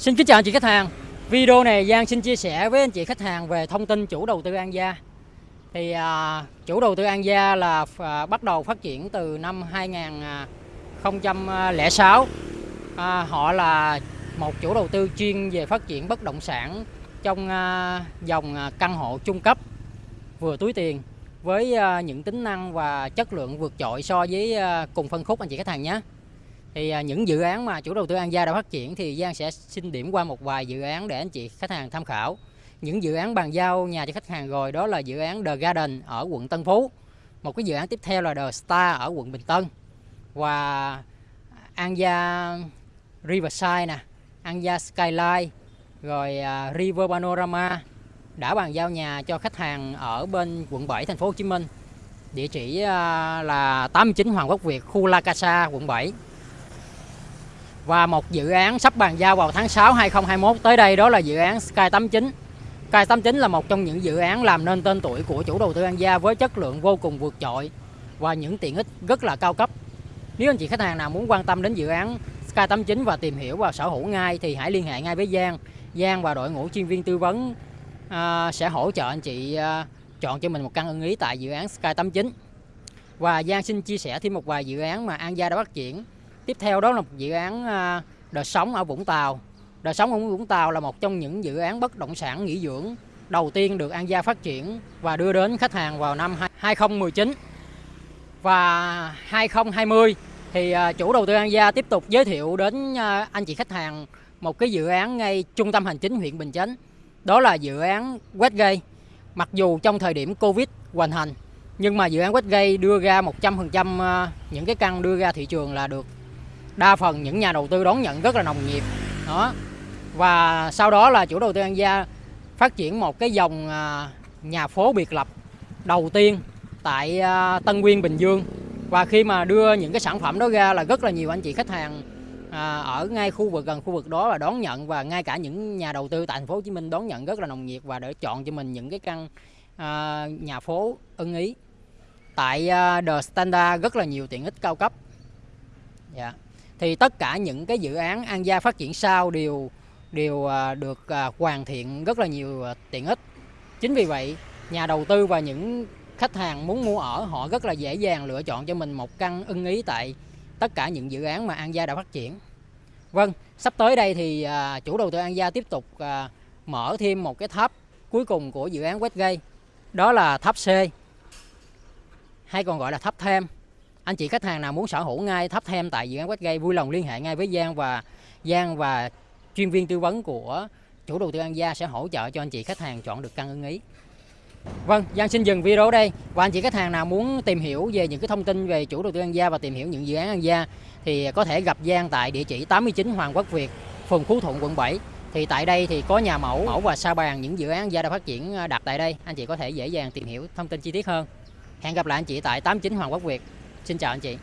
Xin kính chào anh chị khách hàng. Video này Giang xin chia sẻ với anh chị khách hàng về thông tin chủ đầu tư An Gia. Thì à, chủ đầu tư An Gia là à, bắt đầu phát triển từ năm 2006. À, họ là một chủ đầu tư chuyên về phát triển bất động sản trong à, dòng à, căn hộ trung cấp vừa túi tiền với à, những tính năng và chất lượng vượt trội so với à, cùng phân khúc anh chị khách hàng nhé thì à, những dự án mà chủ đầu tư An Gia đã phát triển thì Giang sẽ xin điểm qua một vài dự án để anh chị khách hàng tham khảo. Những dự án bàn giao nhà cho khách hàng rồi, đó là dự án The Garden ở quận Tân Phú. Một cái dự án tiếp theo là The Star ở quận Bình Tân. Và An Gia Riverside nè, An Gia Skyline, rồi à, River Panorama đã bàn giao nhà cho khách hàng ở bên quận 7 thành phố Hồ Chí Minh. Địa chỉ à, là 89 Hoàng Quốc Việt, khu La Casa, quận 7 và một dự án sắp bàn giao vào tháng 6 2021 tới đây đó là dự án Sky 89 Sky 89 là một trong những dự án làm nên tên tuổi của chủ đầu tư An Gia với chất lượng vô cùng vượt trội và những tiện ích rất là cao cấp. Nếu anh chị khách hàng nào muốn quan tâm đến dự án Sky 89 và tìm hiểu và sở hữu ngay thì hãy liên hệ ngay với Giang. Giang và đội ngũ chuyên viên tư vấn uh, sẽ hỗ trợ anh chị uh, chọn cho mình một căn ưng ý tại dự án Sky 89 và Giang xin chia sẻ thêm một vài dự án mà An Gia đã phát triển tiếp theo đó là một dự án à, đời sống ở Vũng Tàu. Đời sống ở Vũng Tàu là một trong những dự án bất động sản nghỉ dưỡng đầu tiên được An Gia phát triển và đưa đến khách hàng vào năm 2019 và 2020 thì à, chủ đầu tư An Gia tiếp tục giới thiệu đến à, anh chị khách hàng một cái dự án ngay trung tâm hành chính huyện Bình Chánh. Đó là dự án Westgate. Mặc dù trong thời điểm Covid hoành hành, nhưng mà dự án Westgate đưa ra 100% những cái căn đưa ra thị trường là được đa phần những nhà đầu tư đón nhận rất là nồng nhiệt. Đó. Và sau đó là chủ đầu tư An Gia phát triển một cái dòng à, nhà phố biệt lập đầu tiên tại à, Tân Nguyên, Bình Dương. Và khi mà đưa những cái sản phẩm đó ra là rất là nhiều anh chị khách hàng à, ở ngay khu vực, gần khu vực đó là đón nhận. Và ngay cả những nhà đầu tư tại thành phố Hồ Chí Minh đón nhận rất là nồng nhiệt và để chọn cho mình những cái căn nhà phố ưng ý tại The Standard rất là nhiều tiện ích cao cấp. Dạ thì tất cả những cái dự án An Gia phát triển sau đều đều à, được à, hoàn thiện rất là nhiều à, tiện ích. Chính vì vậy, nhà đầu tư và những khách hàng muốn mua ở, họ rất là dễ dàng lựa chọn cho mình một căn ưng ý tại tất cả những dự án mà An Gia đã phát triển. Vâng sắp tới đây thì chủ đầu tư An Gia tiếp tục mở thêm một cái tháp cuối cùng của dự án Westgate, đó là tháp C, hay còn gọi là tháp thêm anh chị khách hàng nào muốn sở hữu ngay thấp thêm tại dự án Westgate vui lòng liên hệ ngay với Giang và Giang và chuyên viên tư vấn của chủ đầu tư An Gia sẽ hỗ trợ cho anh chị khách hàng chọn được căn ưng ý. Vâng, Giang xin dừng video ở đây và anh chị khách hàng nào muốn tìm hiểu về những cái thông tin về chủ đầu tư An Gia và tìm hiểu những dự án An Gia thì có thể gặp Giang tại địa chỉ 89 Hoàng Quốc Việt, phường Phú Thuận, quận 7. Thì tại đây thì có nhà mẫu, mẫu và sa bàn những dự án An Gia đã phát triển à, đặt tại đây. Anh chị có thể dễ dàng tìm hiểu thông tin chi tiết hơn. Hẹn gặp lại anh chị tại 89 Hoàng Quốc Việt. Xin chào anh chị.